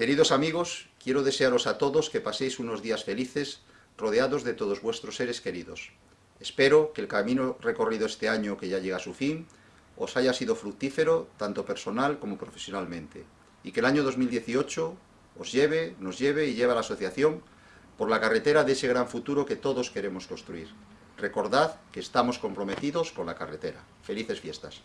Queridos amigos, quiero desearos a todos que paséis unos días felices, rodeados de todos vuestros seres queridos. Espero que el camino recorrido este año que ya llega a su fin, os haya sido fructífero, tanto personal como profesionalmente, y que el año 2018 os lleve, nos lleve y lleve a la asociación por la carretera de ese gran futuro que todos queremos construir. Recordad que estamos comprometidos con la carretera. Felices fiestas.